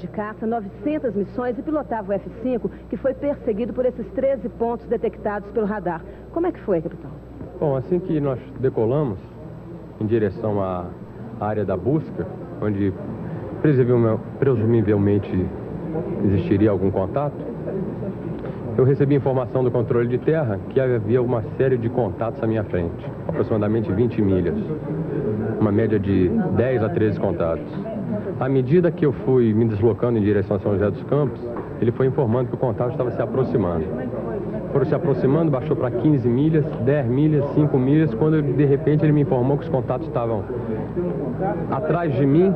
de caça, 900 missões e pilotava o F-5, que foi perseguido por esses 13 pontos detectados pelo radar. Como é que foi, capitão? Bom, assim que nós decolamos em direção à área da busca, onde presumivelmente existiria algum contato, eu recebi informação do controle de terra que havia uma série de contatos à minha frente, aproximadamente 20 milhas, uma média de 10 a 13 contatos. À medida que eu fui me deslocando em direção a São José dos Campos, ele foi informando que o contato estava se aproximando. Foram se aproximando, baixou para 15 milhas, 10 milhas, 5 milhas, quando de repente ele me informou que os contatos estavam atrás de mim,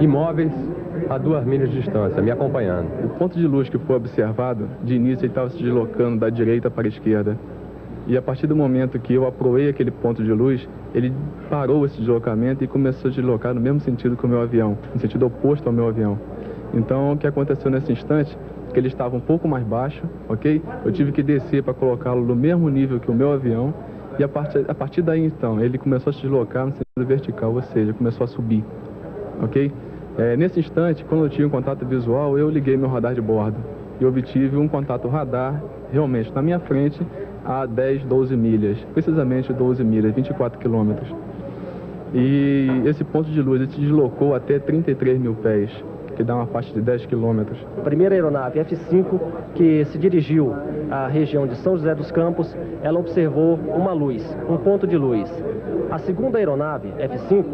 imóveis, a duas milhas de distância, me acompanhando. O ponto de luz que foi observado, de início ele estava se deslocando da direita para a esquerda. E a partir do momento que eu aproei aquele ponto de luz, ele parou esse deslocamento e começou a deslocar no mesmo sentido que o meu avião, no sentido oposto ao meu avião. Então, o que aconteceu nesse instante, que ele estava um pouco mais baixo, ok? Eu tive que descer para colocá-lo no mesmo nível que o meu avião. E a partir, a partir daí, então, ele começou a se deslocar no sentido vertical, ou seja, começou a subir, ok? É, nesse instante, quando eu tive um contato visual, eu liguei meu radar de bordo e obtive um contato radar realmente na minha frente a 10, 12 milhas, precisamente 12 milhas, 24 quilômetros. E esse ponto de luz se deslocou até 33 mil pés, que dá uma faixa de 10 quilômetros. A primeira aeronave F-5, que se dirigiu à região de São José dos Campos, ela observou uma luz, um ponto de luz. A segunda aeronave, F-5,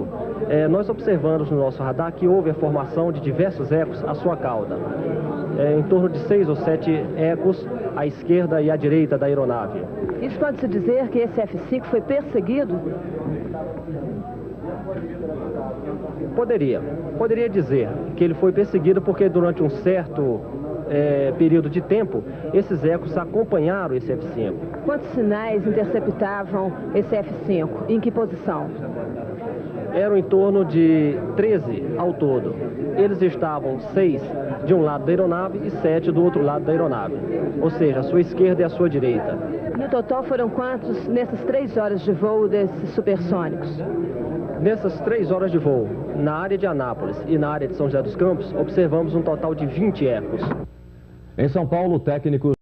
é, nós observamos no nosso radar que houve a formação de diversos ecos à sua cauda. É, em torno de seis ou sete ecos à esquerda e à direita da aeronave. Isso pode-se dizer que esse F-5 foi perseguido? Poderia. Poderia dizer que ele foi perseguido porque durante um certo é, período de tempo, esses ecos acompanharam esse F-5. Quantos sinais interceptavam esse F-5? Em que posição? Eram em torno de 13 ao todo. Eles estavam seis de um lado da aeronave e sete do outro lado da aeronave. Ou seja, a sua esquerda e a sua direita. No total foram quantos nessas três horas de voo desses supersônicos? Nessas três horas de voo, na área de Anápolis e na área de São José dos Campos, observamos um total de 20 ecos. Em São Paulo, técnicos